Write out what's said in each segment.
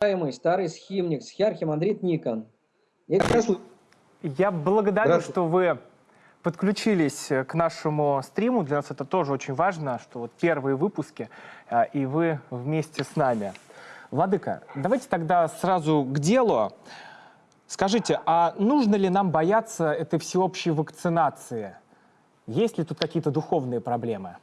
уважаемый старый схимник, схиархимандрит Никон. Я, Я благодарю, что вы подключились к нашему стриму. Для нас это тоже очень важно, что вот первые выпуски, а, и вы вместе с нами. Владыка, давайте тогда сразу к делу. Скажите, а нужно ли нам бояться этой всеобщей вакцинации? Есть ли тут какие-то духовные проблемы?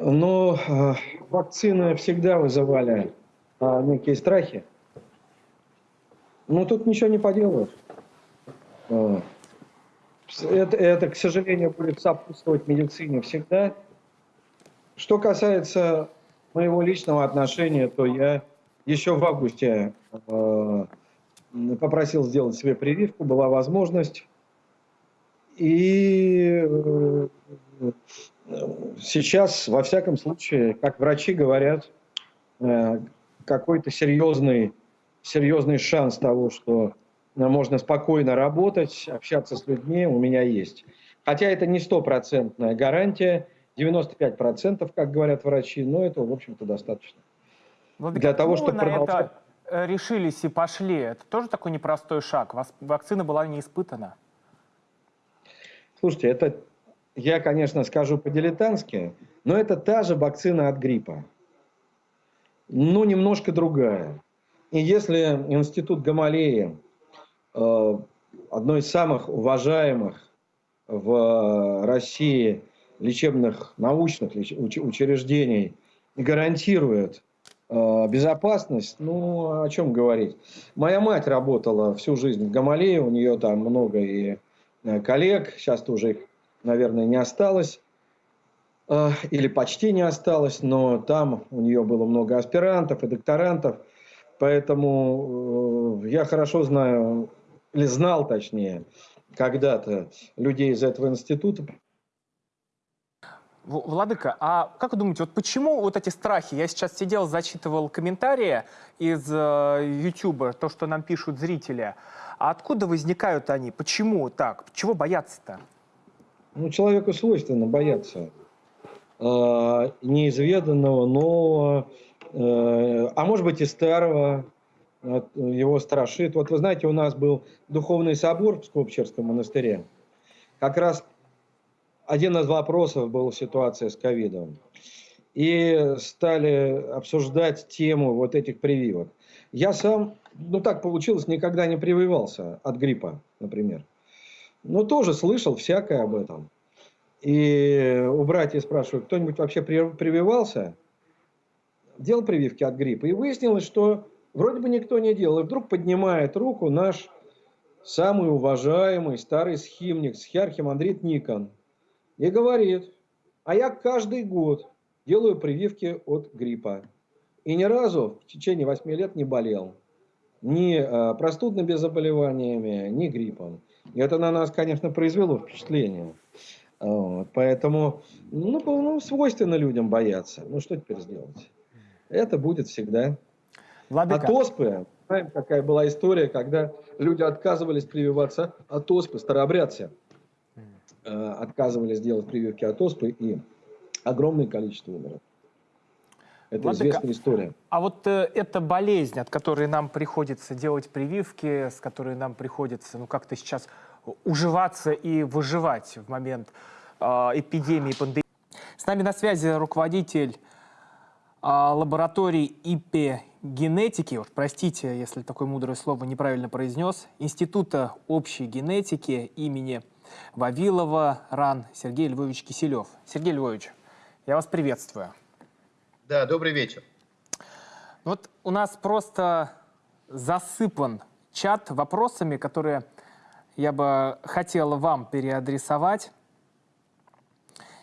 Ну, э, вакцины всегда вызывали а, некие страхи. Ну, тут ничего не поделаешь. Э, это, это, к сожалению, будет сопутствовать медицине всегда. Что касается моего личного отношения, то я еще в августе э, попросил сделать себе прививку, была возможность. И э, сейчас, во всяком случае, как врачи говорят, э, какой-то серьезный, серьезный шанс того, что можно спокойно работать, общаться с людьми, у меня есть. Хотя это не стопроцентная гарантия, 95%, как говорят врачи, но это, в общем-то, достаточно. Владимир, Для того, чтобы продолжать... это э, решились и пошли, это тоже такой непростой шаг? Вакцина была не испытана. Слушайте, это я, конечно, скажу по-дилетантски, но это та же вакцина от гриппа. Но немножко другая. И если институт Гамалеи, э, одно из самых уважаемых в России лечебных научных учреждений, гарантирует э, безопасность, ну, о чем говорить. Моя мать работала всю жизнь в Гамалее, у нее там много и э, коллег, сейчас тоже их наверное, не осталось, э, или почти не осталось, но там у нее было много аспирантов и докторантов, поэтому э, я хорошо знаю, или знал точнее, когда-то людей из этого института. Владыка, а как вы думаете, вот почему вот эти страхи? Я сейчас сидел, зачитывал комментарии из э, то, что нам пишут зрители. А откуда возникают они? Почему так? Чего бояться-то? Ну, человеку свойственно бояться э, неизведанного, нового, э, а может быть и старого, его страшит. Вот вы знаете, у нас был духовный собор в Скопчерском монастыре. Как раз один из вопросов был ситуация с ковидом. И стали обсуждать тему вот этих прививок. Я сам, ну так получилось, никогда не прививался от гриппа, например. Ну, тоже слышал всякое об этом. И у братьев спрашиваю, кто-нибудь вообще прививался? Делал прививки от гриппа. И выяснилось, что вроде бы никто не делал. И вдруг поднимает руку наш самый уважаемый старый схимник, схиархимандрит Никон. И говорит, а я каждый год делаю прививки от гриппа. И ни разу в течение 8 лет не болел. Ни а, простудными заболеваниями, ни гриппом. И это на нас, конечно, произвело впечатление. Вот, поэтому, ну, ну, свойственно людям бояться. Ну, что теперь сделать? Это будет всегда. Владыка. От оспы, знаем, какая была история, когда люди отказывались прививаться от оспы, старообрядцы э, отказывались делать прививки от оспы, и огромное количество умерло. Это Владыка, известная история. А вот э, эта болезнь, от которой нам приходится делать прививки, с которой нам приходится, ну, как-то сейчас уживаться и выживать в момент э, эпидемии, пандемии. С нами на связи руководитель э, лаборатории ИП-генетики, вот, простите, если такое мудрое слово неправильно произнес, Института общей генетики имени Вавилова РАН Сергей Львович Киселев. Сергей Львович, я вас приветствую. Да, добрый вечер. Вот у нас просто засыпан чат вопросами, которые я бы хотел вам переадресовать.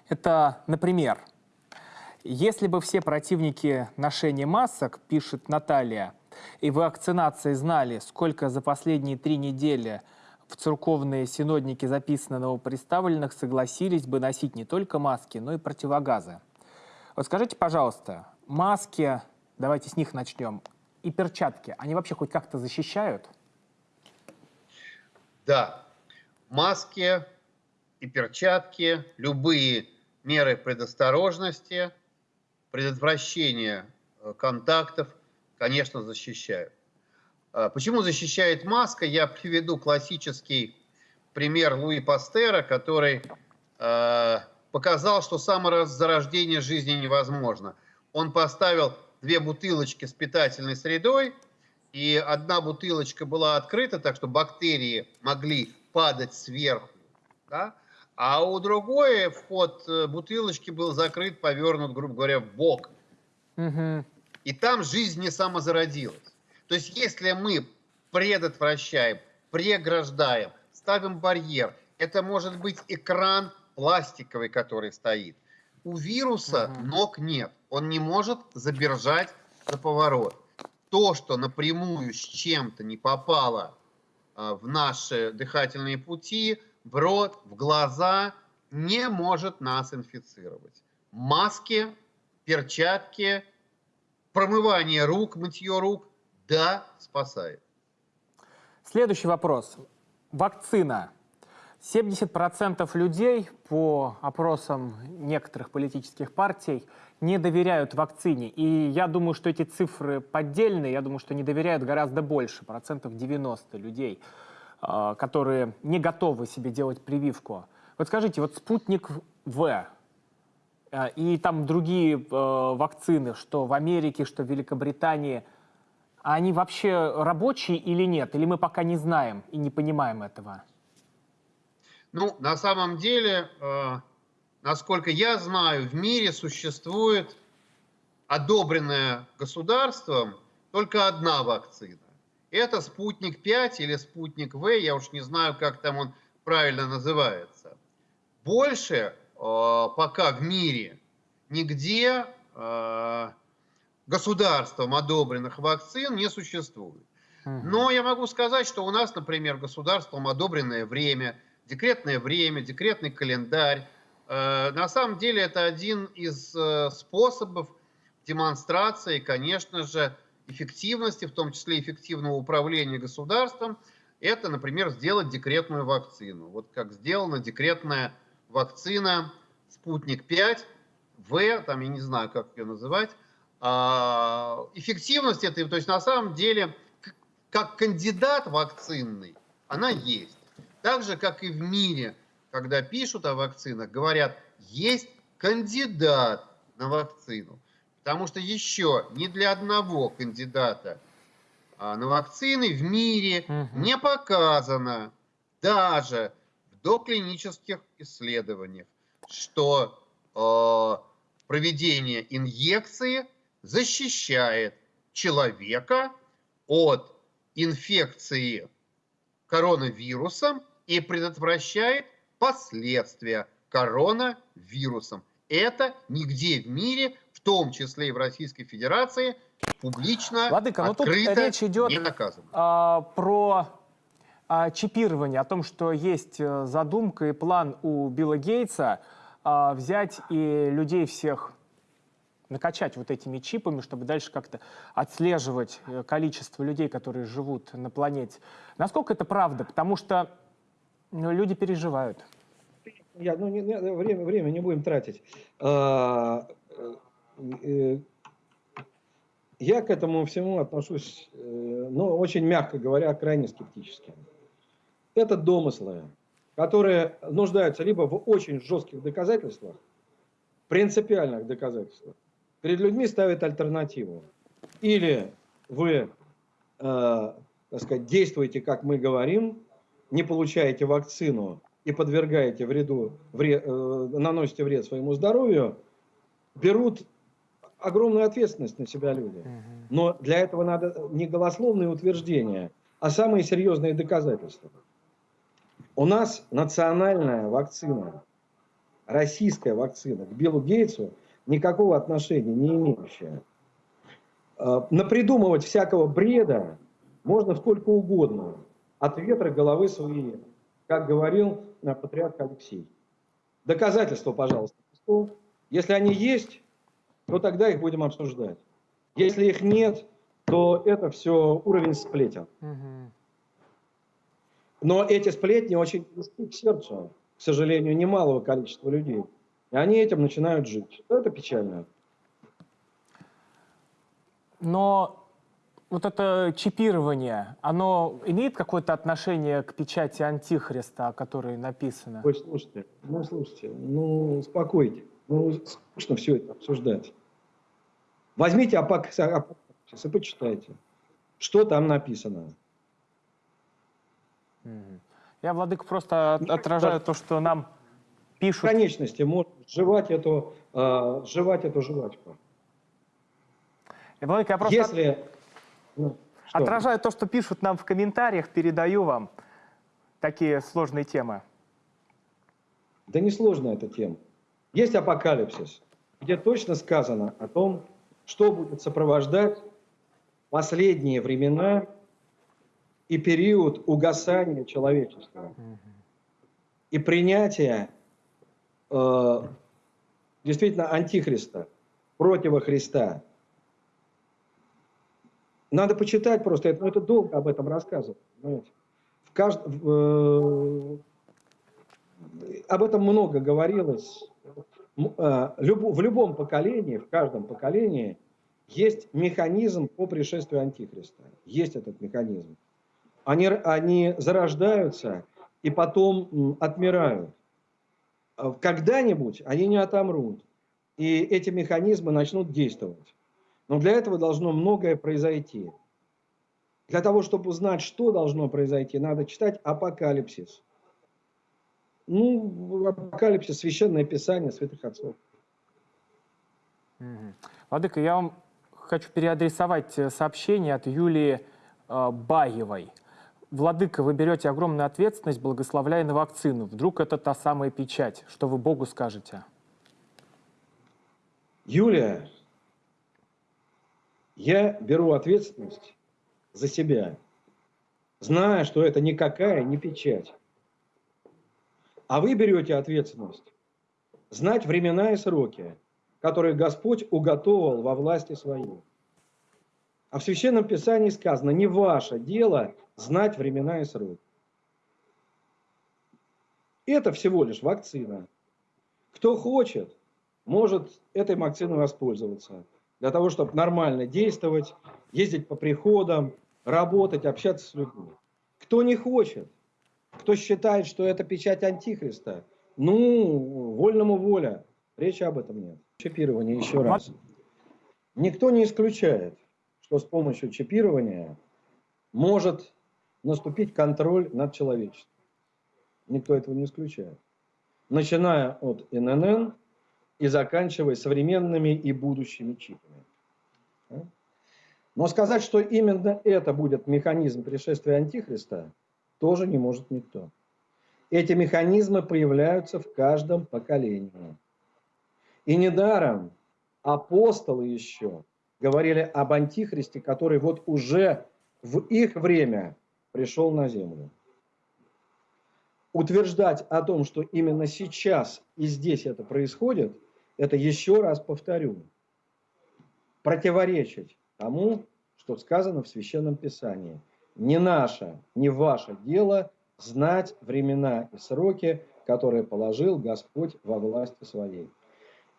Это, например, если бы все противники ношения масок, пишет Наталья, и вакцинации знали, сколько за последние три недели в церковные синодники записано новоприставленных, согласились бы носить не только маски, но и противогазы. Вот скажите, пожалуйста, маски, давайте с них начнем, и перчатки, они вообще хоть как-то защищают? Да, маски и перчатки, любые меры предосторожности, предотвращения э, контактов, конечно, защищают. А Почему защищает маска? Я приведу классический пример Луи Пастера, который э, показал, что самозарождение жизни невозможно. Он поставил две бутылочки с питательной средой, и одна бутылочка была открыта, так что бактерии могли падать сверху, да? а у другой вход э, бутылочки был закрыт, повернут, грубо говоря, в бок. Мгм. И там жизнь не самозародилась. То есть если мы предотвращаем, преграждаем, ставим барьер, это может быть экран пластиковый, который стоит. У вируса Мгм. ног нет. Он не может забержать за поворот. То, что напрямую с чем-то не попало а, в наши дыхательные пути, в рот, в глаза, не может нас инфицировать. Маски, перчатки, промывание рук, мытье рук, да, спасает. Следующий вопрос. Вакцина. 70% людей по опросам некоторых политических партий не доверяют вакцине. И я думаю, что эти цифры поддельные. Я думаю, что не доверяют гораздо больше, процентов 90 людей, а, которые не готовы себе делать прививку. Вот скажите, вот спутник В а, и там другие э, вакцины, что в Америке, что в Великобритании, они вообще рабочие или нет? Или мы пока не знаем и не понимаем этого? Ну, на самом деле, э, насколько я знаю, в мире существует одобренная государством только одна вакцина. Это спутник 5 или спутник В, я уж не знаю, как там он правильно называется. Больше э, пока в мире нигде э, государством одобренных вакцин не существует. Но я могу сказать, что у нас, например, государством одобренное время, декретное время, декретный календарь. Э, На самом деле это один из э, способов демонстрации, конечно же, эффективности, в том числе эффективного управления государством. Это, например, сделать декретную вакцину. Вот как сделана декретная вакцина «Спутник 5», В, там я не знаю, как ее называть. А, Эффективность этой, то есть на самом деле как кандидат вакцинный, она есть. Так же, как и в мире, когда пишут о вакцинах, говорят, есть кандидат на вакцину. Потому что еще ни для одного кандидата а, на вакцины в мире Мгм. не показано даже в доклинических исследованиях, что э, проведение инъекции защищает человека от инфекции коронавирусом и предотвращает последствия коронавирусом. Это нигде в мире, в том числе и в Российской Федерации, публично, Владыка, ну тут речь идет не доказано. а, про а, чипирование, о том, что есть э, задумка и план у Билла Гейтса а, взять и людей всех накачать вот этими чипами, чтобы дальше как-то отслеживать э, количество людей, которые живут на планете. Насколько это правда? Потому что ну, люди переживают. Я, ну, не- не- время, время не будем тратить. А, э, Я к этому всему отношусь, э, ну, очень мягко говоря, крайне скептически. Это домыслы, которые нуждаются либо в очень жестких доказательствах, принципиальных доказательствах. Перед людьми ставят альтернативу. Или вы, э, так сказать, действуете, как мы говорим, не получаете вакцину и подвергаете вреду, вре- э, наносите вред своему здоровью, берут огромную ответственность на себя люди. Но для этого надо не голословные утверждения, а самые серьезные доказательства. У нас национальная вакцина, российская вакцина к Биллу Гейтсу никакого отношения не имеющая. Э, Напридумывать всякого бреда можно сколько угодно. От ветра головы свои, как говорил э, патриарх Алексей. Доказательства, пожалуйста. Если они есть, то тогда их будем обсуждать. Если их нет, то это все уровень сплетен. Но эти сплетни очень близки к сердцу, к сожалению, немалого количества людей. И они этим начинают жить. Это печально. Но вот это чипирование, оно имеет какое-то отношение к печати Антихриста, о которой написано? Ой, слушайте, ну, слушайте, ну, успокойте. Ну, скучно все это обсуждать. Возьмите апокалипсис и почитайте, что там написано. Я, Владык, просто отражаю то, что нам пишут. В конечности можно сживать эту, э, сживать эту жвачку. Я, Владык, я просто Если... Ну, что? отражаю то, что пишут нам в комментариях, передаю вам такие сложные темы. Да не сложная эта тема. Есть апокалипсис, где точно сказано о том, что будет сопровождать последние времена и период угасания человечества и принятия э, действительно антихриста, против Христа. Надо почитать просто, это, это долго об этом рассказывать. В кажд... э, об этом много говорилось. Э, в любом поколении, в каждом поколении есть механизм по пришествию Антихриста. Есть этот механизм. Они, они зарождаются и потом отмирают. А когда-нибудь они не отомрут, и эти механизмы начнут действовать. Но для этого должно многое произойти. Для того, чтобы узнать, что должно произойти, надо читать Апокалипсис. Ну, Апокалипсис, Священное Писание Святых Отцов. Владыка, я вам хочу переадресовать э, сообщение от Юлии э, Баевой. Владыка, вы берете огромную ответственность, благословляя на вакцину. Вдруг это та самая печать? Что вы Богу скажете? Юлия, я беру ответственность за себя, зная, что это никакая не печать. А вы берете ответственность знать времена и сроки, которые Господь уготовал во власти своей. А в Священном Писании сказано, не ваше дело знать времена и сроки. Это всего лишь вакцина. Кто хочет, может этой вакциной воспользоваться. Для того, чтобы нормально действовать, ездить по приходам, работать, общаться с людьми. Кто не хочет, кто считает, что это печать Антихриста, ну, вольному воля. Речи об этом нет. Чипирование еще раз. Никто не исключает, что с помощью чипирования может наступить контроль над человечеством. Никто этого не исключает. Начиная от ННН и заканчивая современными и будущими чипами. Но сказать, что именно это будет механизм пришествия Антихриста, тоже не может никто. Эти механизмы появляются в каждом поколении. И недаром апостолы еще говорили об Антихристе, который вот уже в их время пришел на землю. Утверждать о том, что именно сейчас и здесь это происходит, это еще раз повторю, противоречить тому, что сказано в Священном Писании. Не наше, не ваше дело знать времена и сроки, которые положил Господь во власти своей.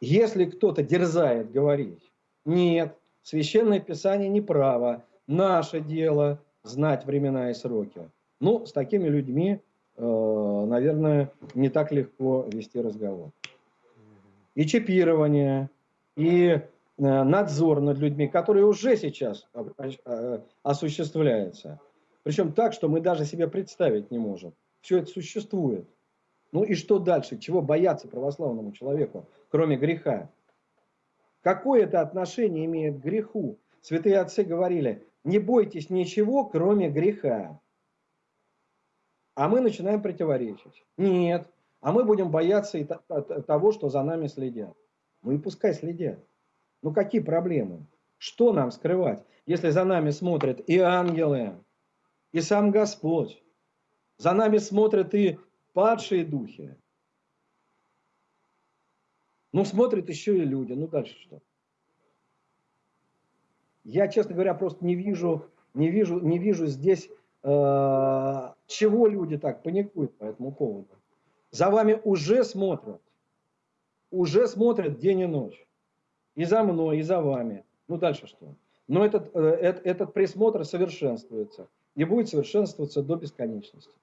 Если кто-то дерзает говорить, нет, Священное Писание не право, наше дело знать времена и сроки. Ну, с такими людьми, э, наверное, не так легко вести разговор. И чипирование, и э, надзор над людьми, который уже сейчас э, осуществляется. Причем так, что мы даже себе представить не можем. Все это существует. Ну и что дальше? Чего бояться православному человеку, кроме греха? Какое это отношение имеет к греху? Святые отцы говорили, не бойтесь ничего, кроме греха. А мы начинаем противоречить. Нет, а мы будем бояться и того, что за нами следят. Ну и пускай следят. Ну какие проблемы? Что нам скрывать, если за нами смотрят и ангелы, и сам Господь? За нами смотрят и падшие духи. Ну смотрят еще и люди. Ну дальше что? Я, честно говоря, просто не вижу, не вижу, не вижу здесь, э, чего люди так паникуют по этому поводу. За вами уже смотрят. Уже смотрят день и ночь. И за мной, и за вами. Ну дальше что? Но этот, э, этот, этот присмотр совершенствуется и будет совершенствоваться до бесконечности.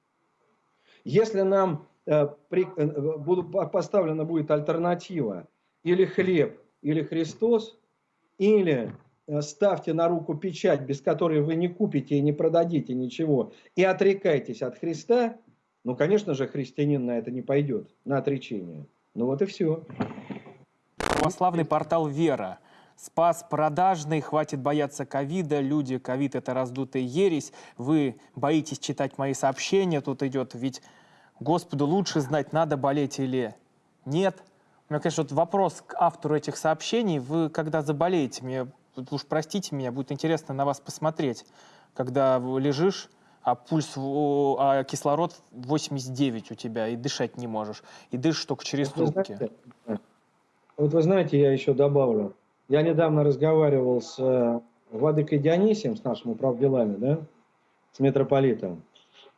Если нам э, при, э, буду, поставлена будет альтернатива или хлеб, или Христос, или э, ставьте на руку печать, без которой вы не купите и не продадите ничего, и отрекайтесь от Христа, ну, конечно же, христианин на это не пойдет, на отречение. Ну вот и все. Православный портал «Вера». Спас продажный, хватит бояться ковида, люди, ковид это раздутая ересь, вы боитесь читать мои сообщения, тут идет, ведь Господу лучше знать, надо болеть или нет. У меня, конечно, вот вопрос к автору этих сообщений, вы когда заболеете, мне, уж простите меня, будет интересно на вас посмотреть, когда лежишь, а пульс, а кислород 89 у тебя, и дышать не можешь, и дышишь только через вот трубки. Знаете, вот вы знаете, я еще добавлю, я недавно разговаривал с э, Владыкой Дионисием, с нашим управделами, да, с митрополитом.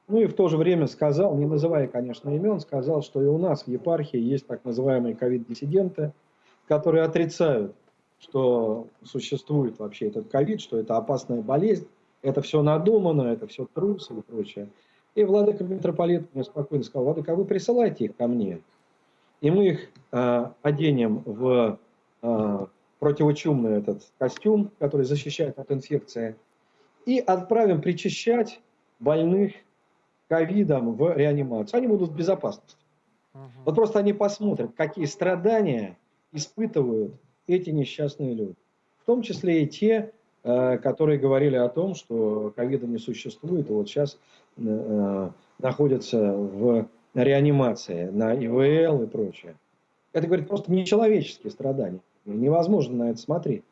Ну и в то же время сказал, не называя, конечно, имен, сказал, что и у нас в епархии есть так называемые ковид-диссиденты, которые отрицают, что существует вообще этот ковид, что это опасная болезнь, это все надумано, это все трусы и прочее. И владыка митрополит мне спокойно сказал, владыка, а вы присылайте их ко мне, и мы их э, оденем в э, противочумный этот костюм, который защищает от инфекции, и отправим причащать больных ковидом в реанимацию. Они будут в безопасности. Угу. Вот просто они посмотрят, какие страдания испытывают эти несчастные люди. В том числе и те, которые говорили о том, что ковида не существует, и вот сейчас э, находятся в реанимации на ИВЛ и прочее. Это, говорит, просто нечеловеческие страдания. Невозможно на это смотреть.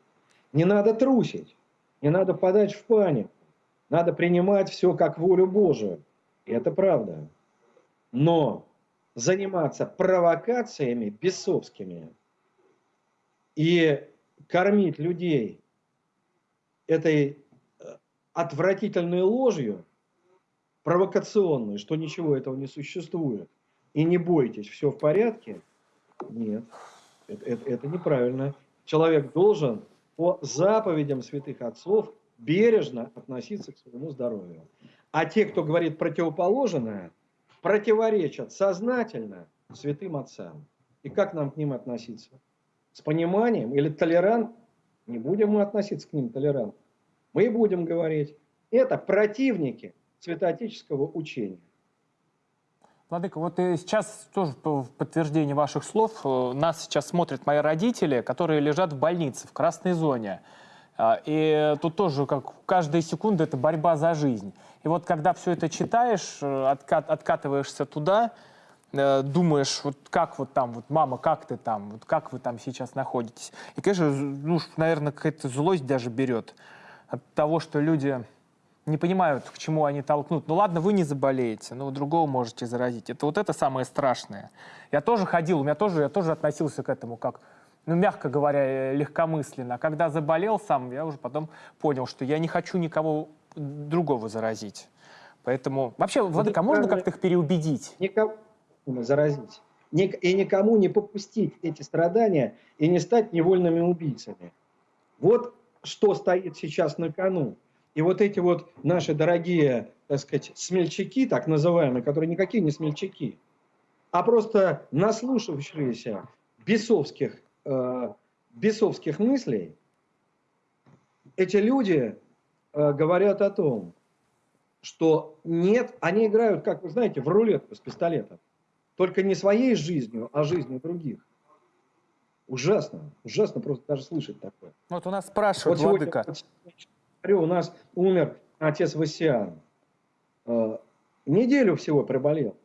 Не надо трусить, не надо подать в панику. Надо принимать все как волю Божию. И это правда. Но заниматься провокациями бесовскими и кормить людей этой э, отвратительной ложью, провокационной, что ничего этого не существует, и не бойтесь, все в порядке, нет. Это, это, это неправильно. Человек должен по заповедям святых отцов бережно относиться к своему здоровью. А те, кто говорит противоположное, противоречат сознательно святым отцам. И как нам к ним относиться? С пониманием или толерант? Не будем мы относиться к ним толерантно. Мы будем говорить, это противники святоотеческого учения. Владыка, вот и сейчас тоже в подтверждение ваших слов, э, нас сейчас смотрят мои родители, которые лежат в больнице, в красной зоне. А, и тут тоже, как каждая секунда, это борьба за жизнь. И вот когда все это читаешь, э, откат, откатываешься туда, э, думаешь, вот как вот там, вот мама, как ты там, вот как вы там сейчас находитесь. И, конечно, ну, наверное, какая-то злость даже берет от того, что люди не понимают, к чему они толкнут. Ну ладно, вы не заболеете, но другого можете заразить. Это вот это самое страшное. Я тоже ходил, у меня тоже, я тоже относился к этому как, ну, мягко говоря, легкомысленно. А когда заболел сам, я уже потом понял, что я не хочу никого другого заразить. Поэтому вообще, Владыка, можно как-то их переубедить? Никого заразить. И никому не попустить эти страдания и не стать невольными убийцами. Вот что стоит сейчас на кону. И вот эти вот наши дорогие, так сказать, смельчаки, так называемые, которые никакие не смельчаки, а просто наслушавшиеся бесовских, э, бесовских мыслей, эти люди э, говорят о том, что нет, они играют, как вы знаете, в рулетку с пистолетом. Только не своей жизнью, а жизнью других. Ужасно, ужасно просто даже слышать такое. Вот у нас спрашивают, вот Владыка. Сегодня, у нас умер отец Васиан. Э, неделю всего приболел.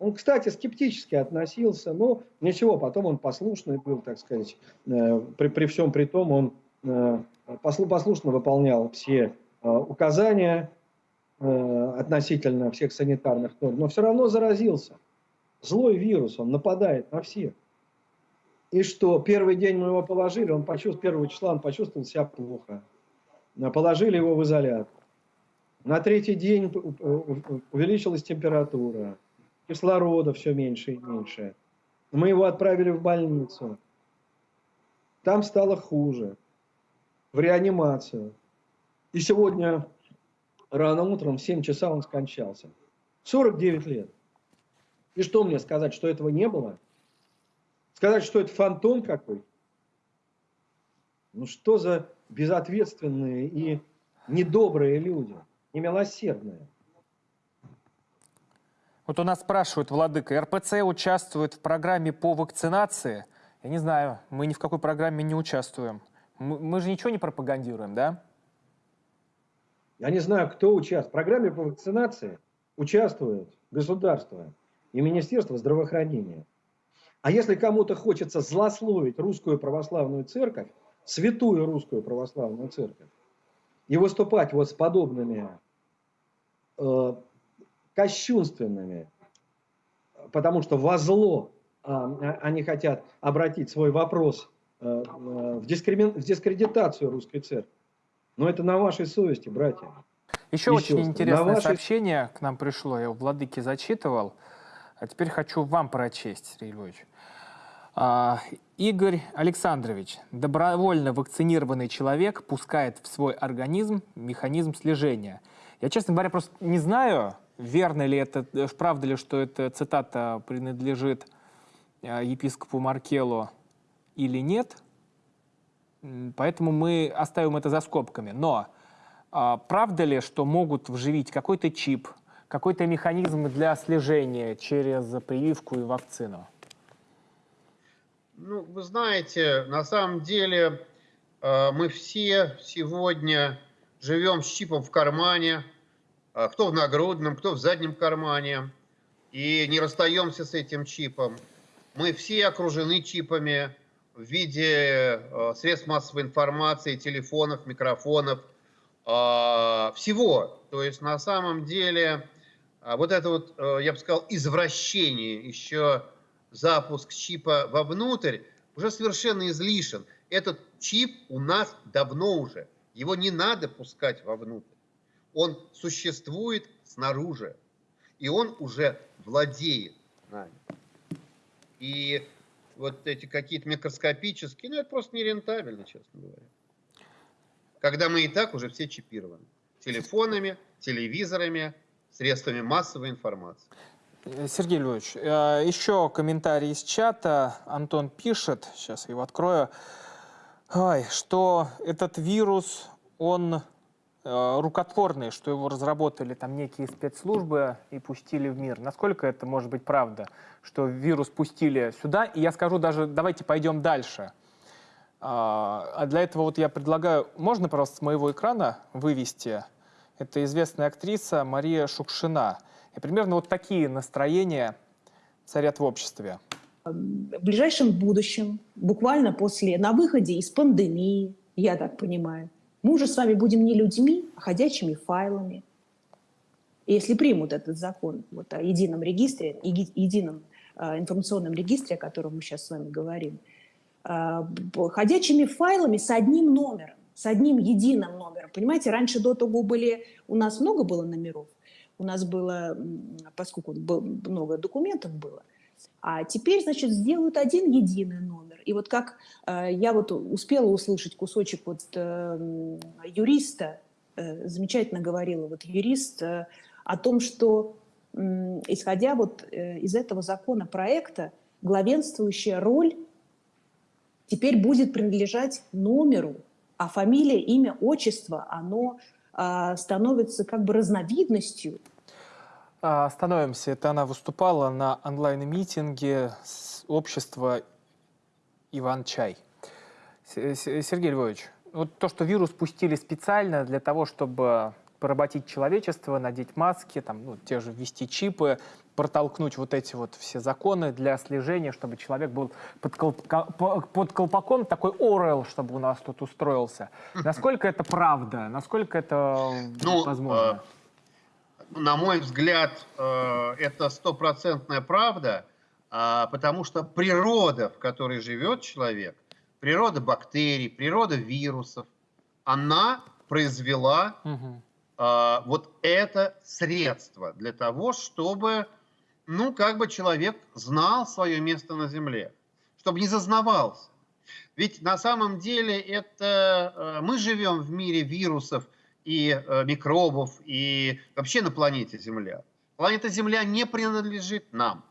Он, кстати, скептически относился, но ничего, потом он послушный был, так сказать, э, при, при всем при том он э, послушно выполнял все указания относительно всех санитарных норм, но все равно заразился. Злой вирус, он нападает на всех. И что первый день мы его положили, он почувствовал, первого числа он почувствовал себя плохо положили его в изолятор. На третий день увеличилась температура, кислорода все меньше и меньше. Мы его отправили в больницу. Там стало хуже. в реанимацию. И сегодня рано утром в 7 часа он скончался. 49 лет. И что мне сказать, что этого не было? Сказать, что это фантом какой? Ну что за безответственные и недобрые люди, немилосердные. Вот у нас спрашивают, Владыка, РПЦ участвует в программе по вакцинации? Я не знаю, мы ни в какой программе не участвуем. Мы, мы же ничего не пропагандируем, да? Я не знаю, кто участвует. В программе по вакцинации участвует государство и Министерство здравоохранения. А если кому-то хочется злословить русскую православную церковь, святую русскую православную церковь, и выступать вот с подобными э, кощунственными, потому что во зло э, они хотят обратить свой вопрос э, э, в, дискримин, в дискредитацию русской церкви. Но это на вашей совести, братья. Еще И очень интересное вашей- сообщение к нам пришло, я у Владыки зачитывал, а теперь хочу вам прочесть, Сергей Львович. А, Игорь Александрович, добровольно вакцинированный человек пускает в свой организм механизм слежения. Я, честно говоря, просто не знаю, верно ли это, э, правда ли, что эта цитата принадлежит э, епископу Маркелу или нет. Поэтому мы оставим это за скобками. Но а, правда ли, что могут вживить какой-то чип, какой-то механизм для слежения через прививку и вакцину? Ну, вы знаете, на самом деле э, мы все сегодня живем с чипом в кармане, а кто в нагрудном, кто в заднем кармане, и не расстаемся с этим чипом. Мы все окружены чипами в виде э, средств массовой информации, телефонов, микрофонов, всего. То есть на самом деле а, вот это вот, э, я бы сказал, извращение, еще запуск чипа вовнутрь, уже совершенно излишен. Этот чип у нас давно уже. Его не надо пускать вовнутрь. Он существует снаружи. И он уже владеет нами. И вот эти какие-то микроскопические, ну это просто нерентабельно, честно говоря. Когда мы и так уже все чипированы. Телефонами, телевизорами, средствами массовой информации. Э, Сергей Львович, э, еще комментарий из чата. Антон пишет, сейчас я его открою, что этот вирус, он э, рукотворный, что его разработали там некие спецслужбы и пустили в мир. Насколько это может быть правда, что вирус пустили сюда? И я скажу даже, давайте пойдем дальше. А а для этого вот я предлагаю, можно просто с моего экрана вывести, это известная актриса Мария Шукшина. И примерно вот такие настроения царят в обществе. в ближайшем будущем, буквально после, на выходе из пандемии, я так понимаю, мы уже с вами будем не людьми, а ходячими файлами. И если примут этот закон вот, о едином регистре, еди- едином а, информационном регистре, о котором мы сейчас с вами говорим, б- ходячими файлами с одним номером, с одним единым. Понимаете, раньше до того были, у нас много было номеров, у нас было, поскольку был- много документов было, а теперь, значит, сделают один единый номер. И вот как э, я вот успела услышать кусочек вот э, юриста, э, замечательно говорила вот юрист э, о том, что м, исходя вот э, из этого законопроекта, главенствующая роль теперь будет принадлежать номеру, а фамилия, имя, отчество, оно а, становится как бы разновидностью А, Остановимся. Это она выступала на онлайн-митинге общества Иван-Чай. С- С- Сергей Львович, вот то, что вирус пустили специально для того, чтобы поработить человечество, надеть маски, там, ну, те же ввести чипы, протолкнуть вот эти вот все законы для слежения, чтобы человек был под, по- под колпаком, такой Орел, чтобы у нас тут устроился. Насколько это правда? Насколько это Ну, возможно? На мой взгляд, э, это стопроцентная правда, а, потому что природа, в которой живет человек, природа бактерий, природа вирусов, она произвела Мгм. а, вот это средство для того, чтобы, ну, как бы человек знал свое место на Земле, чтобы не зазнавался. Ведь на самом деле это э, мы живем в мире вирусов и э, микробов и вообще на планете Земля. Планета Земля не принадлежит нам.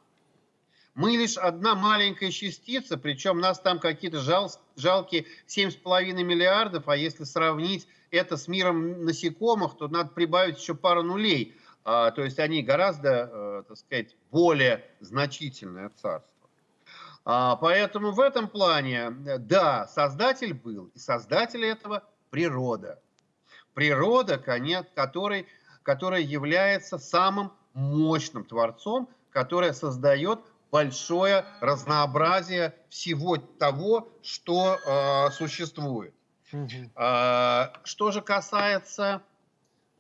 Мы лишь одна маленькая частица, причем нас там какие-то жал, жалкие 7,5 миллиардов, а если сравнить это с миром насекомых, то надо прибавить еще пару нулей. А, то есть они гораздо, э, так сказать, более значительное царство. А, поэтому в этом плане, э, да, создатель был, и создатель этого природа. Природа, конец, который, которая является самым мощным творцом, которая создает большое разнообразие всего того, что э, существует. А, Что же касается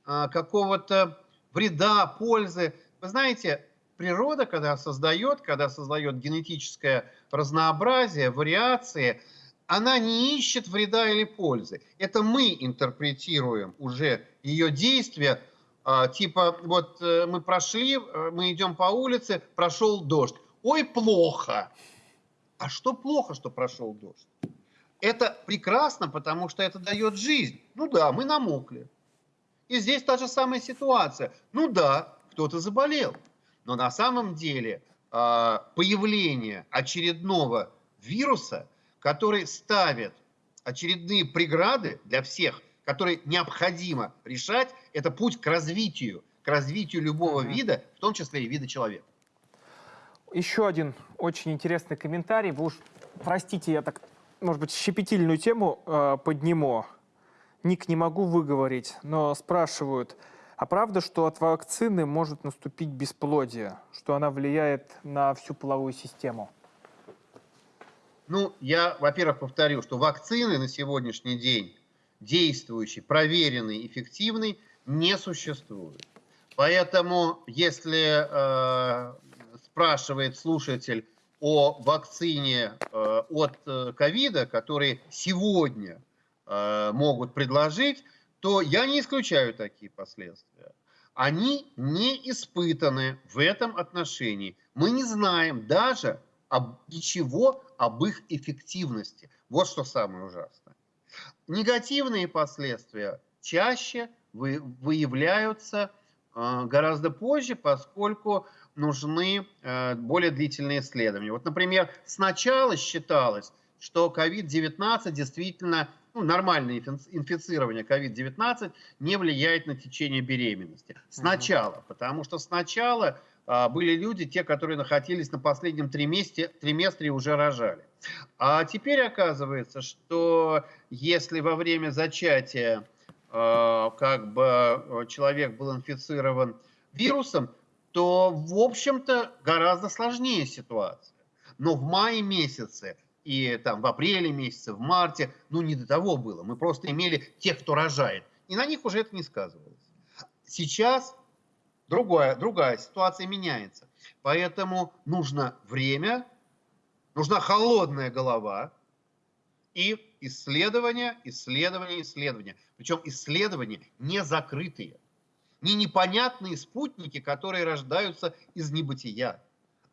какого-то вреда, пользы, вы знаете, природа, когда создает, когда создает генетическое разнообразие, вариации, она не ищет вреда или пользы. Это мы интерпретируем уже ее действия, а, типа вот э, мы прошли, э, мы идем по улице, прошел дождь. Ой, плохо. А что плохо, что прошел дождь? Это прекрасно, потому что это дает жизнь. Ну да, мы намокли. И здесь та же самая ситуация. Ну да, кто-то заболел. Но на самом деле а, появление очередного вируса, который ставит очередные преграды для всех, которые необходимо решать, это путь к развитию, к развитию любого вида, в том числе и вида человека. Еще один очень интересный комментарий. Вы уж простите, я так, может быть, щепетильную тему э, подниму. Ник не могу выговорить, но спрашивают, а правда, что от вакцины может наступить бесплодие, что она влияет на всю половую систему? Ну, я, во-первых, повторю, что вакцины на сегодняшний день действующие, проверенные, эффективные, не существует. Поэтому, если э, спрашивает слушатель о вакцине э, от э, ковида, которые сегодня могут предложить, то я не исключаю такие последствия. Они не испытаны в этом отношении. Мы не знаем даже об, ничего об их эффективности. Вот что самое ужасное. Негативные последствия чаще вы, выявляются э, гораздо позже, поскольку нужны э, более длительные исследования. Вот, например, сначала считалось, что COVID-19 действительно, ну, нормальное инфи- инфицирование COVID-19 не влияет на течение беременности. Сначала, потому что сначала а, были люди, те, которые находились на последнем триместре, триместре и уже рожали. А теперь оказывается, что если во время зачатия э, как бы э, человек был инфицирован вирусом, то, в общем-то, гораздо сложнее ситуация. Но в мае месяце и там в апреле месяце, в марте, ну не до того было. Мы просто имели тех, кто рожает. И на них уже это не сказывалось. Сейчас другая, другая ситуация меняется. Поэтому нужно время, нужна холодная голова и исследования, исследования, исследования. Причем исследования не закрытые, не непонятные спутники, которые рождаются из небытия,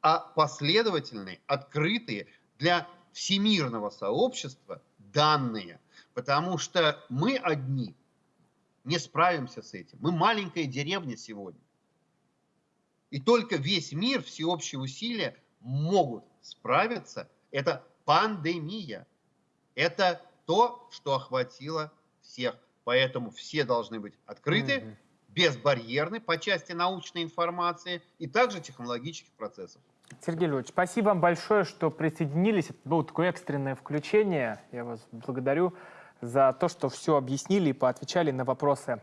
а последовательные, открытые для всемирного сообщества данные. Потому что мы одни не справимся с этим. Мы маленькая деревня сегодня. И только весь мир, всеобщие усилия могут справиться. Это пандемия. Это то, что охватило всех. Поэтому все должны быть открыты, Мгм. безбарьерны по части научной информации и также технологических процессов. Сергей Львович, спасибо вам большое, что присоединились. Это было такое экстренное включение. Я вас благодарю за то, что все объяснили и поотвечали на вопросы